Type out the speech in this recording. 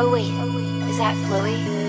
Oh wait, is that Chloe?